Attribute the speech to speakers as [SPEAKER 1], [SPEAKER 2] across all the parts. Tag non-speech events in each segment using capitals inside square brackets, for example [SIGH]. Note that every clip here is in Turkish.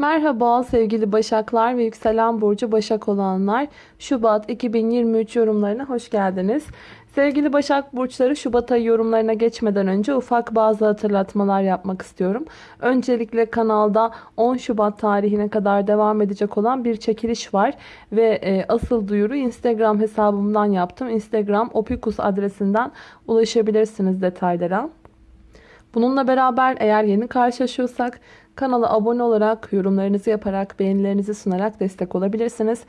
[SPEAKER 1] Merhaba sevgili Başaklar ve yükselen burcu Başak olanlar. Şubat 2023 yorumlarına hoş geldiniz. Sevgili Başak Burçları Şubat ayı yorumlarına geçmeden önce ufak bazı hatırlatmalar yapmak istiyorum. Öncelikle kanalda 10 Şubat tarihine kadar devam edecek olan bir çekiliş var. Ve e, asıl duyuru Instagram hesabımdan yaptım. Instagram opikus adresinden ulaşabilirsiniz detaylara. Bununla beraber eğer yeni karşılaşıyorsak kanala abone olarak, yorumlarınızı yaparak, beğenilerinizi sunarak destek olabilirsiniz.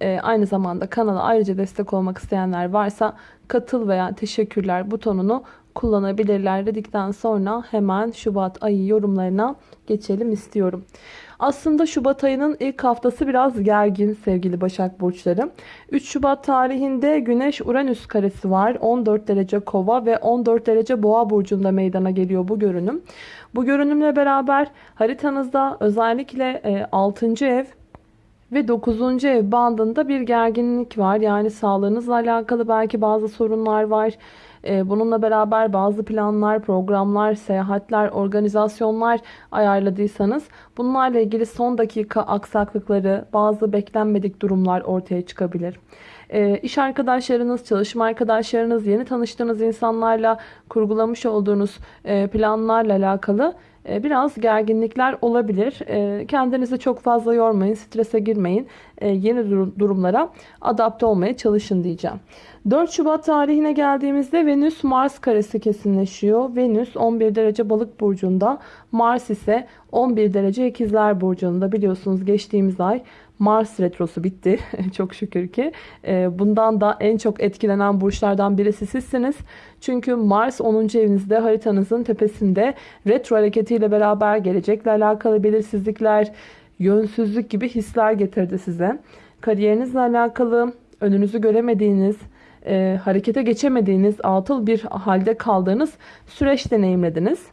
[SPEAKER 1] Ee, aynı zamanda kanala ayrıca destek olmak isteyenler varsa katıl veya teşekkürler butonunu kullanabilirler dedikten sonra hemen Şubat ayı yorumlarına geçelim istiyorum. Aslında Şubat ayının ilk haftası biraz gergin sevgili Başak Burçları. 3 Şubat tarihinde Güneş Uranüs karesi var. 14 derece kova ve 14 derece boğa burcunda meydana geliyor bu görünüm. Bu görünümle beraber haritanızda özellikle 6. ev ve 9. ev bandında bir gerginlik var. Yani sağlığınızla alakalı belki bazı sorunlar var. Ee, bununla beraber bazı planlar, programlar, seyahatler, organizasyonlar ayarladıysanız bunlarla ilgili son dakika aksaklıkları, bazı beklenmedik durumlar ortaya çıkabilir. E, iş arkadaşlarınız, çalışma arkadaşlarınız, yeni tanıştığınız insanlarla kurgulamış olduğunuz e, planlarla alakalı biraz gerginlikler olabilir. E, kendinizi çok fazla yormayın, strese girmeyin. E, yeni durumlara adapte olmaya çalışın diyeceğim. 4 Şubat tarihine geldiğimizde Venüs Mars karesi kesinleşiyor. Venüs 11 derece balık burcunda. Mars ise 11 derece ikizler burcunda. Biliyorsunuz geçtiğimiz ay Mars retrosu bitti. [LAUGHS] çok şükür ki. Ee, bundan da en çok etkilenen burçlardan birisi sizsiniz. Çünkü Mars 10. evinizde haritanızın tepesinde retro hareketiyle beraber gelecekle alakalı belirsizlikler, yönsüzlük gibi hisler getirdi size. Kariyerinizle alakalı önünüzü göremediğiniz, e, harekete geçemediğiniz, atıl bir halde kaldığınız süreç deneyimlediniz.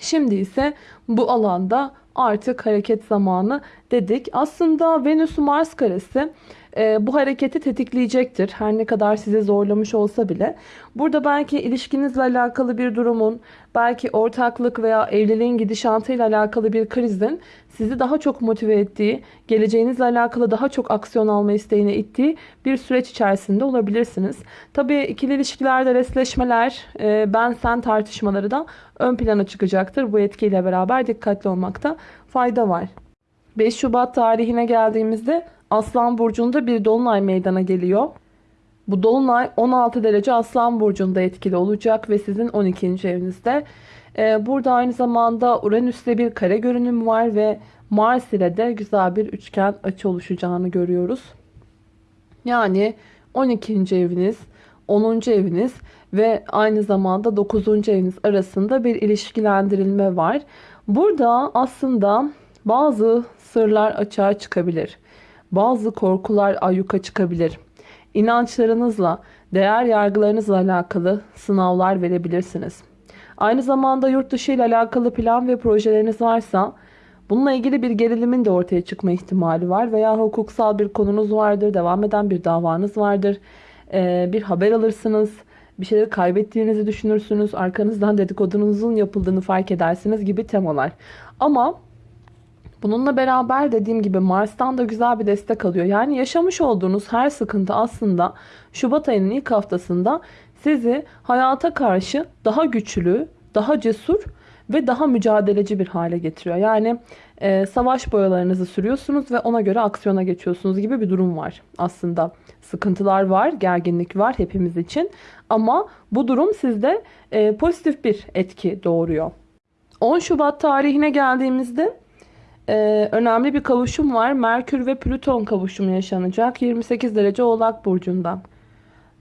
[SPEAKER 1] Şimdi ise bu alanda artık hareket zamanı dedik. Aslında Venüs-Mars karesi e, bu hareketi tetikleyecektir. Her ne kadar sizi zorlamış olsa bile. Burada belki ilişkinizle alakalı bir durumun, belki ortaklık veya evliliğin gidişatıyla alakalı bir krizin sizi daha çok motive ettiği, geleceğinizle alakalı daha çok aksiyon alma isteğine ittiği bir süreç içerisinde olabilirsiniz. Tabii ikili ilişkilerde resleşmeler, e, ben sen tartışmaları da ön plana çıkacaktır. Bu etkiyle beraber dikkatli olmakta fayda var. 5 Şubat tarihine geldiğimizde Aslan Burcu'nda bir dolunay meydana geliyor. Bu dolunay 16 derece Aslan Burcu'nda etkili olacak ve sizin 12. evinizde. Ee, burada aynı zamanda Uranüs'le bir kare görünüm var ve Mars ile de güzel bir üçgen açı oluşacağını görüyoruz. Yani 12. eviniz, 10. eviniz ve aynı zamanda 9. eviniz arasında bir ilişkilendirilme var. Burada aslında bazı sırlar açığa çıkabilir. Bazı korkular ayyuka çıkabilir. İnançlarınızla, değer yargılarınızla alakalı sınavlar verebilirsiniz. Aynı zamanda yurt dışı ile alakalı plan ve projeleriniz varsa bununla ilgili bir gerilimin de ortaya çıkma ihtimali var. Veya hukuksal bir konunuz vardır, devam eden bir davanız vardır. Ee, bir haber alırsınız, bir şeyleri kaybettiğinizi düşünürsünüz, arkanızdan dedikodunuzun yapıldığını fark edersiniz gibi temalar. Ama Bununla beraber dediğim gibi Mars'tan da güzel bir destek alıyor. Yani yaşamış olduğunuz her sıkıntı aslında Şubat ayının ilk haftasında sizi hayata karşı daha güçlü, daha cesur ve daha mücadeleci bir hale getiriyor. Yani e, savaş boyalarınızı sürüyorsunuz ve ona göre aksiyona geçiyorsunuz gibi bir durum var. Aslında sıkıntılar var, gerginlik var hepimiz için. Ama bu durum sizde e, pozitif bir etki doğuruyor. 10 Şubat tarihine geldiğimizde e, önemli bir kavuşum var. Merkür ve Plüton kavuşumu yaşanacak. 28 derece Oğlak Burcu'nda.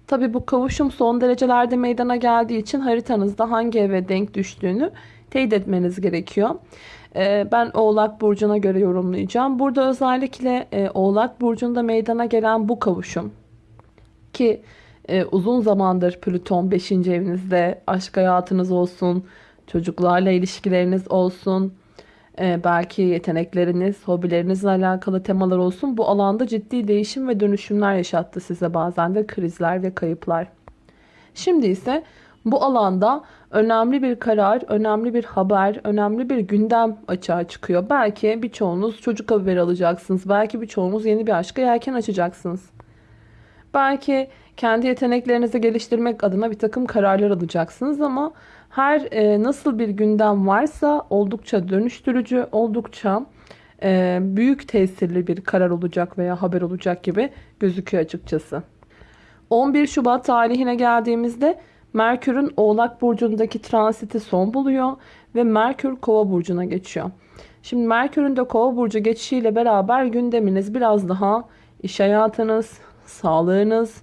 [SPEAKER 1] Tabi bu kavuşum son derecelerde meydana geldiği için haritanızda hangi eve denk düştüğünü teyit etmeniz gerekiyor. E, ben Oğlak Burcu'na göre yorumlayacağım. Burada özellikle e, Oğlak Burcu'nda meydana gelen bu kavuşum ki e, uzun zamandır Plüton 5. evinizde aşk hayatınız olsun, çocuklarla ilişkileriniz olsun, ee, belki yetenekleriniz, hobilerinizle alakalı temalar olsun. Bu alanda ciddi değişim ve dönüşümler yaşattı size bazen de krizler ve kayıplar. Şimdi ise bu alanda önemli bir karar, önemli bir haber, önemli bir gündem açığa çıkıyor. Belki birçoğunuz çocuk haberi alacaksınız. Belki birçoğunuz yeni bir aşka yelken açacaksınız. Belki kendi yeteneklerinizi geliştirmek adına bir takım kararlar alacaksınız ama her e, nasıl bir gündem varsa oldukça dönüştürücü, oldukça e, büyük tesirli bir karar olacak veya haber olacak gibi gözüküyor açıkçası. 11 Şubat tarihine geldiğimizde Merkür'ün Oğlak Burcu'ndaki transiti son buluyor ve Merkür Kova Burcu'na geçiyor. Şimdi Merkür'ün de Kova Burcu geçişiyle beraber gündeminiz biraz daha iş hayatınız, sağlığınız,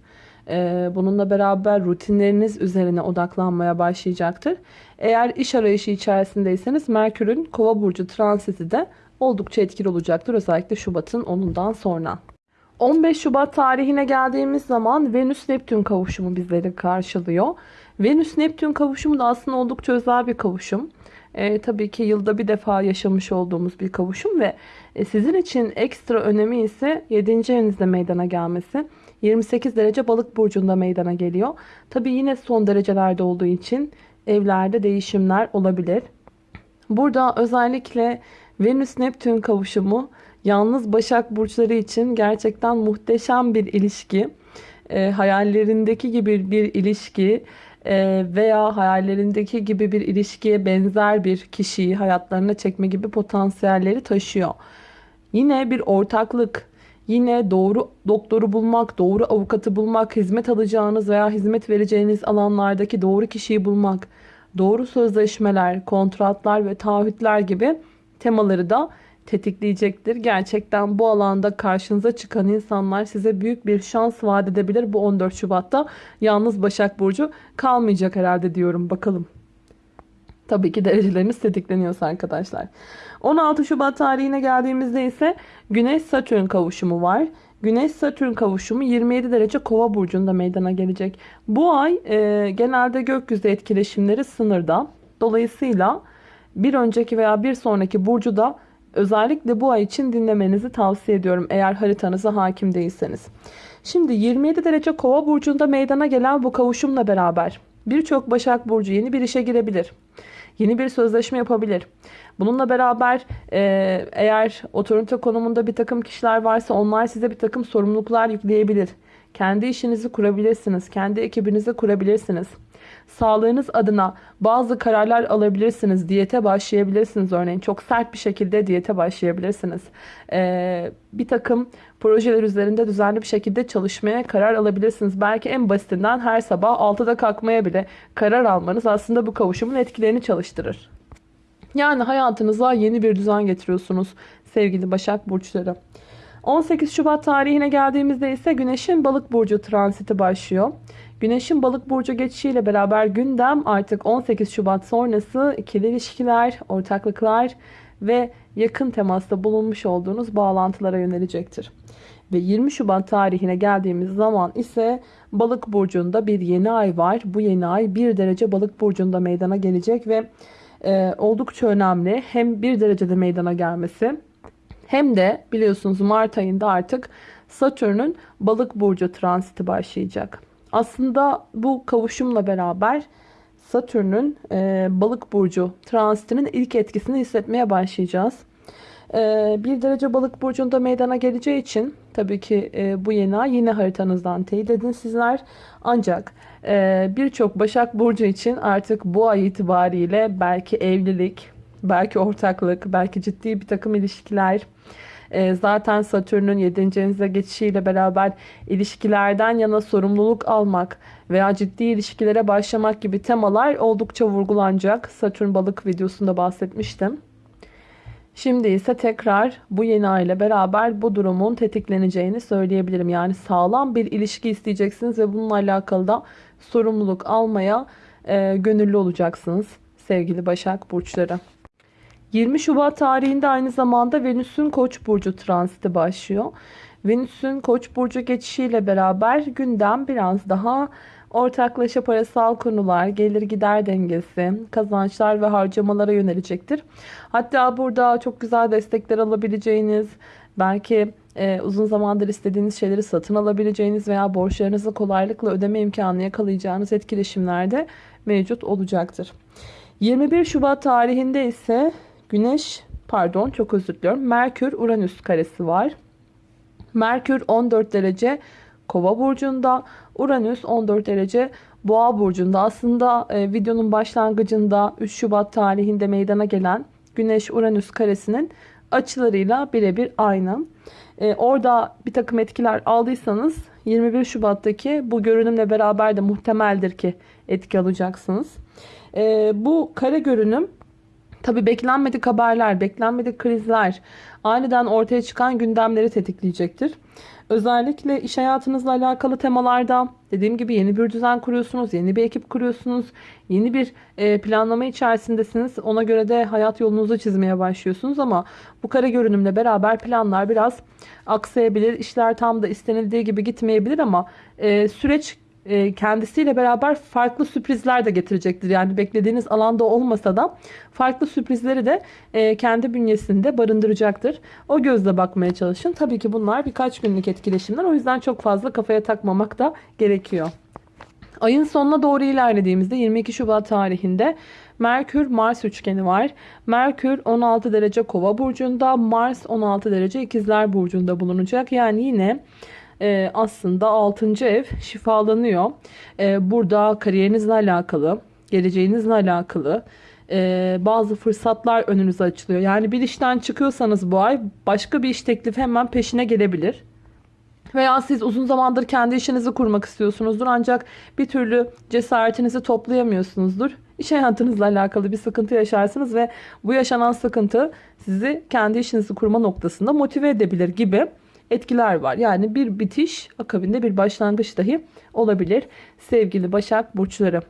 [SPEAKER 1] bununla beraber rutinleriniz üzerine odaklanmaya başlayacaktır. Eğer iş arayışı içerisindeyseniz Merkür'ün Kova Burcu transiti de oldukça etkili olacaktır. Özellikle Şubat'ın 10'undan sonra. 15 Şubat tarihine geldiğimiz zaman Venüs-Neptün kavuşumu bizleri karşılıyor. Venüs-Neptün kavuşumu da aslında oldukça özel bir kavuşum. E, tabii ki yılda bir defa yaşamış olduğumuz bir kavuşum ve e, sizin için ekstra önemi ise 7. evinizde meydana gelmesi. 28 derece balık burcunda meydana geliyor. Tabii yine son derecelerde olduğu için evlerde değişimler olabilir. Burada özellikle Venüs-Neptün kavuşumu yalnız Başak burçları için gerçekten muhteşem bir ilişki. E, hayallerindeki gibi bir ilişki e, veya hayallerindeki gibi bir ilişkiye benzer bir kişiyi hayatlarına çekme gibi potansiyelleri taşıyor. Yine bir ortaklık, yine doğru doktoru bulmak, doğru avukatı bulmak, hizmet alacağınız veya hizmet vereceğiniz alanlardaki doğru kişiyi bulmak, doğru sözleşmeler, kontratlar ve taahhütler gibi temaları da tetikleyecektir. Gerçekten bu alanda karşınıza çıkan insanlar size büyük bir şans vaat edebilir. Bu 14 Şubat'ta yalnız Başak Burcu kalmayacak herhalde diyorum. Bakalım. Tabii ki dereceleriniz tetikleniyorsa arkadaşlar. 16 Şubat tarihine geldiğimizde ise Güneş Satürn kavuşumu var. Güneş Satürn kavuşumu 27 derece Kova burcunda meydana gelecek. Bu ay e, genelde gökyüzü etkileşimleri sınırda. Dolayısıyla bir önceki veya bir sonraki burcu da özellikle bu ay için dinlemenizi tavsiye ediyorum eğer haritanıza hakim değilseniz. Şimdi 27 derece Kova burcunda meydana gelen bu kavuşumla beraber birçok Başak burcu yeni bir işe girebilir. Yeni bir sözleşme yapabilir. Bununla beraber e, eğer otorite konumunda bir takım kişiler varsa onlar size bir takım sorumluluklar yükleyebilir. Kendi işinizi kurabilirsiniz. Kendi ekibinizi kurabilirsiniz. Sağlığınız adına bazı kararlar alabilirsiniz. Diyete başlayabilirsiniz örneğin. Çok sert bir şekilde diyete başlayabilirsiniz. Ee, bir takım projeler üzerinde düzenli bir şekilde çalışmaya karar alabilirsiniz. Belki en basitinden her sabah 6'da kalkmaya bile karar almanız aslında bu kavuşumun etkilerini çalıştırır. Yani hayatınıza yeni bir düzen getiriyorsunuz sevgili Başak Burçları. 18 Şubat tarihine geldiğimizde ise Güneş'in balık burcu transiti başlıyor. Güneş'in balık burcu geçişiyle beraber gündem artık 18 Şubat sonrası ikili ilişkiler, ortaklıklar ve yakın temasta bulunmuş olduğunuz bağlantılara yönelecektir. Ve 20 Şubat tarihine geldiğimiz zaman ise balık burcunda bir yeni ay var. Bu yeni ay 1 derece balık burcunda meydana gelecek ve e, oldukça önemli. Hem 1 derecede meydana gelmesi hem de biliyorsunuz Mart ayında artık Satürn'ün balık burcu transiti başlayacak. Aslında bu kavuşumla beraber Satürn'ün e, balık burcu transitinin ilk etkisini hissetmeye başlayacağız. E, bir derece balık burcunda meydana geleceği için tabii ki e, bu yeni ay yine haritanızdan teyit edin sizler. Ancak e, birçok Başak Burcu için artık bu ay itibariyle belki evlilik, belki ortaklık, belki ciddi bir takım ilişkiler, e, zaten Satürn'ün 7. evinize geçişiyle beraber ilişkilerden yana sorumluluk almak veya ciddi ilişkilere başlamak gibi temalar oldukça vurgulanacak. Satürn balık videosunda bahsetmiştim. Şimdi ise tekrar bu yeni ay ile beraber bu durumun tetikleneceğini söyleyebilirim. Yani sağlam bir ilişki isteyeceksiniz ve bununla alakalı da sorumluluk almaya e, gönüllü olacaksınız sevgili Başak Burçları. 20 Şubat tarihinde aynı zamanda Venüs'ün Koç burcu transiti başlıyor. Venüs'ün Koç burcu geçişiyle beraber gündem biraz daha ortaklaşa parasal konular, gelir gider dengesi, kazançlar ve harcamalara yönelecektir. Hatta burada çok güzel destekler alabileceğiniz, Belki e, uzun zamandır istediğiniz şeyleri satın alabileceğiniz veya borçlarınızı kolaylıkla ödeme imkanı yakalayacağınız etkileşimlerde mevcut olacaktır. 21 Şubat tarihinde ise Güneş, pardon çok özür diliyorum, Merkür Uranüs karesi var. Merkür 14 derece Kova burcunda, Uranüs 14 derece Boğa burcunda. Aslında e, videonun başlangıcında 3 Şubat tarihinde meydana gelen Güneş Uranüs karesinin açılarıyla birebir aynı. E, orada bir takım etkiler aldıysanız 21 Şubat'taki bu görünümle beraber de muhtemeldir ki etki alacaksınız. E, bu kare görünüm Tabi beklenmedik haberler, beklenmedik krizler, aniden ortaya çıkan gündemleri tetikleyecektir. Özellikle iş hayatınızla alakalı temalarda dediğim gibi yeni bir düzen kuruyorsunuz, yeni bir ekip kuruyorsunuz, yeni bir e, planlama içerisindesiniz. Ona göre de hayat yolunuzu çizmeye başlıyorsunuz ama bu kare görünümle beraber planlar biraz aksayabilir. İşler tam da istenildiği gibi gitmeyebilir ama e, süreç e, kendisiyle beraber farklı sürprizler de getirecektir. Yani beklediğiniz alanda olmasa da farklı sürprizleri de e, kendi bünyesinde barındıracaktır. O gözle bakmaya çalışın. Tabii ki bunlar birkaç günlük etkileşimler. O yüzden çok fazla kafaya takmamak da gerekiyor. Ayın sonuna doğru ilerlediğimizde 22 Şubat tarihinde Merkür Mars üçgeni var. Merkür 16 derece Kova burcunda, Mars 16 derece İkizler burcunda bulunacak. Yani yine e, aslında 6. ev şifalanıyor. E, burada kariyerinizle alakalı, geleceğinizle alakalı e, bazı fırsatlar önünüze açılıyor. Yani bir işten çıkıyorsanız bu ay başka bir iş teklifi hemen peşine gelebilir. Veya siz uzun zamandır kendi işinizi kurmak istiyorsunuzdur ancak bir türlü cesaretinizi toplayamıyorsunuzdur. İş hayatınızla alakalı bir sıkıntı yaşarsınız ve bu yaşanan sıkıntı sizi kendi işinizi kurma noktasında motive edebilir gibi etkiler var. Yani bir bitiş akabinde bir başlangıç dahi olabilir sevgili Başak Burçları.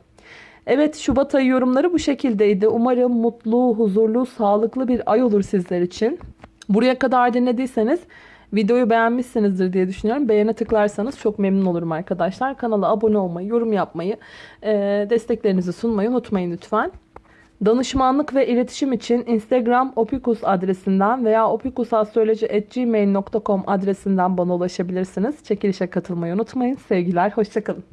[SPEAKER 1] Evet Şubat ayı yorumları bu şekildeydi. Umarım mutlu, huzurlu, sağlıklı bir ay olur sizler için. Buraya kadar dinlediyseniz videoyu beğenmişsinizdir diye düşünüyorum. Beğene tıklarsanız çok memnun olurum arkadaşlar. Kanala abone olmayı, yorum yapmayı, desteklerinizi sunmayı unutmayın lütfen. Danışmanlık ve iletişim için Instagram opikus adresinden veya opikusastroloji.gmail.com adresinden bana ulaşabilirsiniz. Çekilişe katılmayı unutmayın. Sevgiler, hoşçakalın.